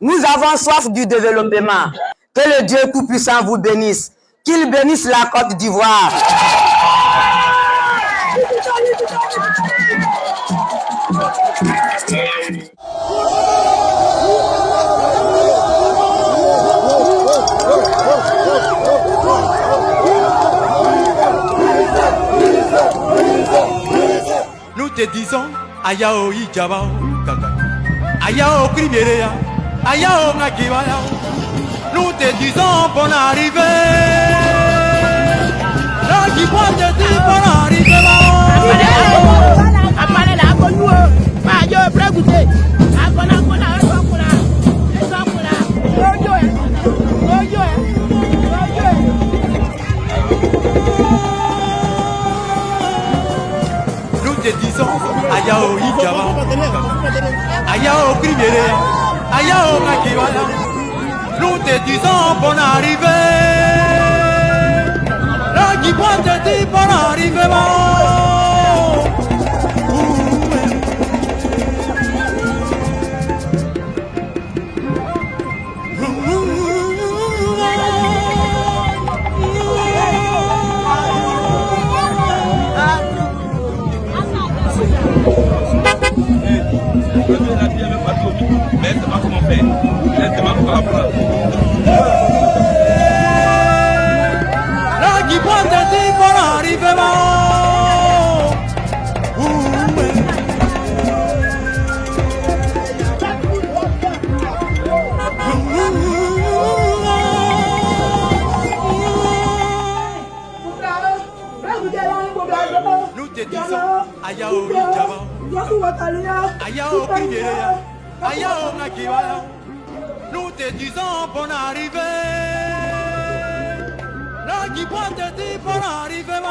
Nous avons soif du développement. Que le Dieu Tout-Puissant vous bénisse. Qu'il bénisse la Côte d'Ivoire. Nous te disons, Ayao Ijabao. Ayao Kriberea, Ayao Nakibaya. Nous te disons, bonne arrivée. Là qui voit te dire, bonne arrivée. Apale la akonu o, máa yọ Nous te disons, Ayao Ijabao, Kaka. Ayao Kriberea, Ayao Nakibaya. Nous te disons, bonne arrivée. Là qui voit te dire, bonne arrivée. Ayao Kriberea, Ayao Nakibaya. Nous te disons bonne arrivée. Là qui voit te dire bonne arrivée.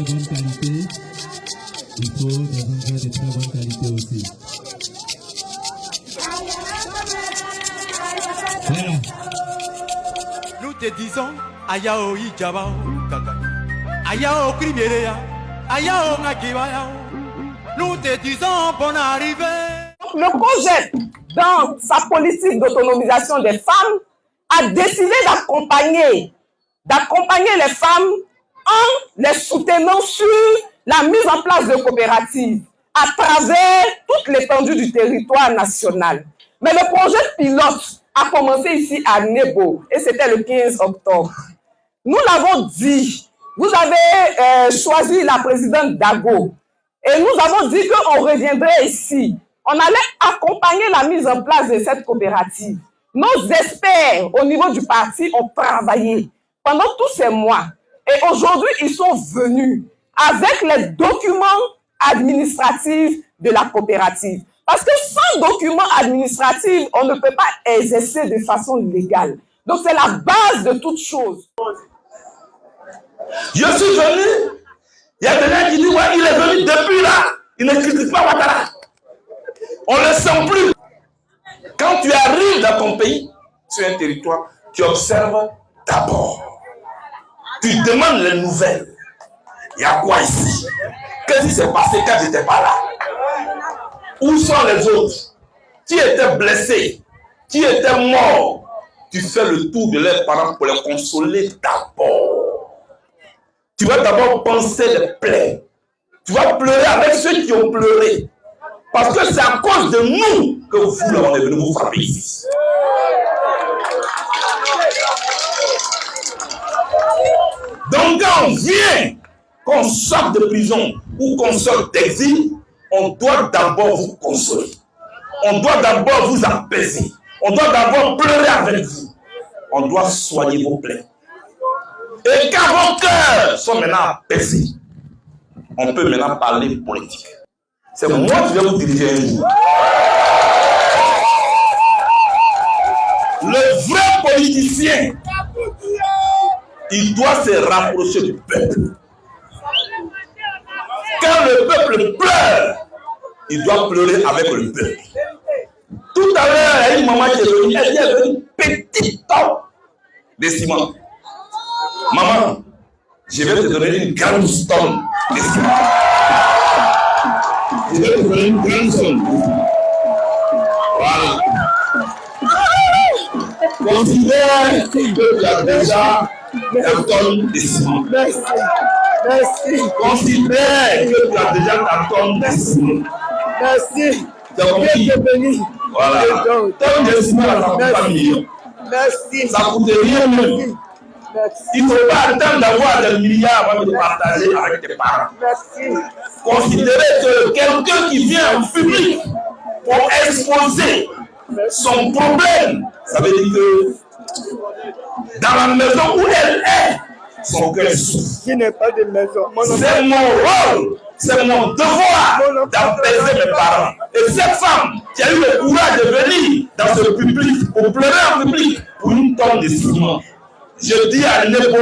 Bonne qualité, il faut des engrais de très bonne qualité aussi. Voilà. Nous te disons, Ayao Ijabao, Kaka. Ayao Krimerea, Ayao Ngakibaya. Nous te disons, bonne arrivée. Le projet, dans sa politique d'autonomisation des femmes, a décidé d'accompagner, d'accompagner les femmes en les soutenant sur la mise en place de coopératives à travers toute l'étendue du territoire national. Mais le projet pilote a commencé ici à Nebo et c'était le 15 octobre. Nous l'avons dit, vous avez euh, choisi la présidente Dago et nous avons dit qu'on reviendrait ici. On allait accompagner la mise en place de cette coopérative. Nos experts au niveau du parti ont travaillé pendant tous ces mois. Et aujourd'hui, ils sont venus avec les documents administratifs de la coopérative. Parce que sans documents administratifs, on ne peut pas exercer de façon légale. Donc, c'est la base de toute chose. Je suis venu, il y a gens qui disent, ouais, il est venu depuis là, il ne critique pas Ouattara. On ne le sent plus. Quand tu arrives dans ton pays, sur un territoire, tu observes d'abord. Tu demandes les nouvelles. Il y a quoi ici? Qu'est-ce qui s'est passé quand je n'étais pas là? Où sont les autres? Qui étaient blessés Qui étaient morts Tu fais le tour de leurs parents pour les consoler d'abord. Tu vas d'abord penser les plaies. Tu vas pleurer avec ceux qui ont pleuré. Parce que c'est à cause de nous que vous, là, on est venu vous frapper ici. Donc quand on vient, qu'on sorte de prison ou qu'on sorte d'exil, on doit d'abord vous consoler. On doit d'abord vous apaiser. On doit d'abord pleurer avec vous. On doit soigner vos plaies. Et quand vos cœurs sont maintenant apaisés, on peut maintenant parler politique. C'est moi qui vais vous diriger un jour. Le vrai politicien, il doit se rapprocher du peuple. Quand le peuple pleure, il doit pleurer avec le peuple. Tout à l'heure, il y a une maman qui est venue, elle est venue petit temps de ciment. Maman, je vais te donner une grande somme de ciment. Je vais te donner une grande. Voilà. Considère que tu as déjà un tonne de ciment. Merci. Merci. Considère que tu as déjà ta tonne de ciment. Merci. Dieu te bénisse. Voilà. Tonne de ciment, ça coûte pas million. Merci. Ça coûte rien même. Merci. Il ne faut pas attendre d'avoir des milliards avant de partager avec tes parents. Merci. Considérez que quelqu'un qui vient en public pour exposer son problème, ça veut dire que dans la maison où elle est, son cœur souffre. Je n'ai pas de maison. C'est mon rôle, c'est mon devoir d'apaiser mes parents. Et cette femme qui a eu le courage de venir dans ce public, pour pleurer en public, pour une tonne de ciment, je dis à Nebo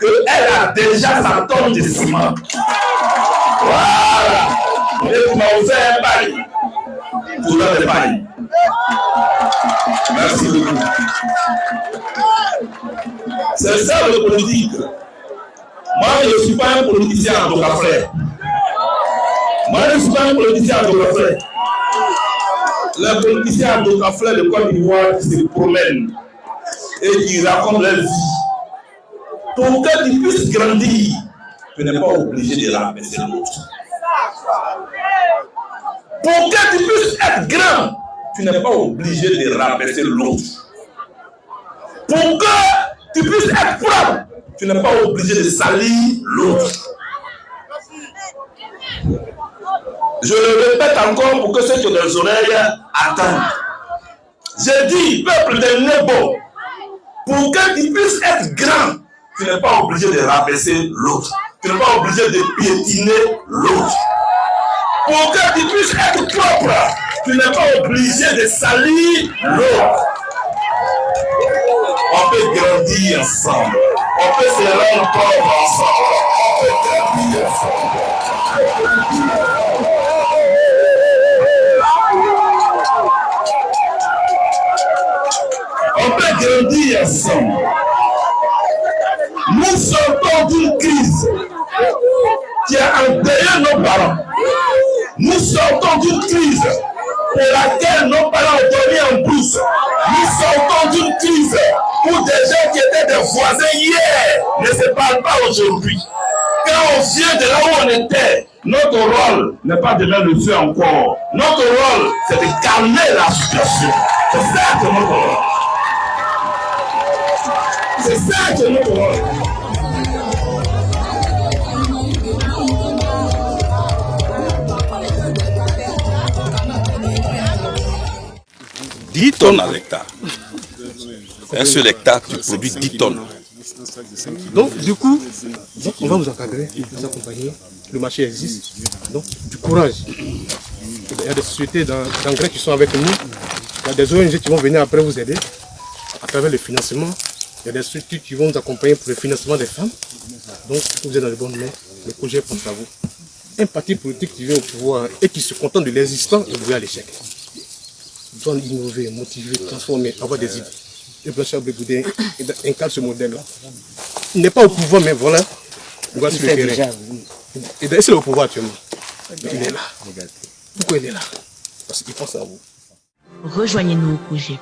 qu'elle a déjà sa tonne de ciment. Voilà. Et m'as offert un bail. Pour le bail. Merci beaucoup. C'est ça le politique. Moi, je ne suis pas un politicien en tout frère. Moi, je ne suis pas un politicien en tout frère. Les politiciens en frère de Côte d'Ivoire se promènent et qui racontent leur vie. Pour que tu puisses grandir, tu n'es pas obligé de rabaisser l'autre. Pour que tu puisses être grand, tu n'es pas obligé de rabaisser l'autre. Pour que tu puisses être propre, tu n'es pas obligé de salir l'autre. Je le répète encore pour que ceux qui ont des oreilles attendent. Je dis, peuple de Nebo, pour que tu puisses être grand, tu n'es pas obligé de rabaisser l'autre. Tu n'es pas obligé de piétiner l'autre. Pour que tu puisses être propre, tu n'es pas obligé de salir l'autre. On peut grandir ensemble. On peut se rendre pauvre ensemble. On peut grandir ensemble. Nous sortons d'une crise qui a endeuillé nos parents. Nous sortons d'une crise pour laquelle nos parents ont dormi en brousse. Nous sortons d'une crise où des gens qui étaient des voisins hier ne se parlent pas aujourd'hui. Quand on vient de là où on était, notre rôle n'est pas de mettre le feu encore. Notre rôle, c'est de calmer la situation. C'est ça que notre rôle. C'est ça que notre rôle. Dix tonnes à l'hectare. Un seul hectare, tu produis 10 tonnes. Donc, du coup, on va vous encadrer, vous accompagner. Le marché existe. Donc, du courage. Il y a des sociétés d'en- d'engrais qui sont avec nous. Il y a des ONG qui vont venir après vous aider à travers le financement. Il y a des structures qui vont vous accompagner pour le financement des femmes. Donc, vous êtes dans les bonnes mains. Le projet pense à vous. Un parti politique qui vient au pouvoir et qui se contente de l'existant est voué à l'échec. Doit innover, motiver, transformer, avoir des idées. Et Blanchard Bégoudin incarne ce modèle-là. Il n'est pas au pouvoir, mais voilà, il va sur le. Et d'ailleurs, c'est au pouvoir actuellement. Mais il est là. Pourquoi il est là? Parce qu'il pense à vous. Rejoignez-nous au projet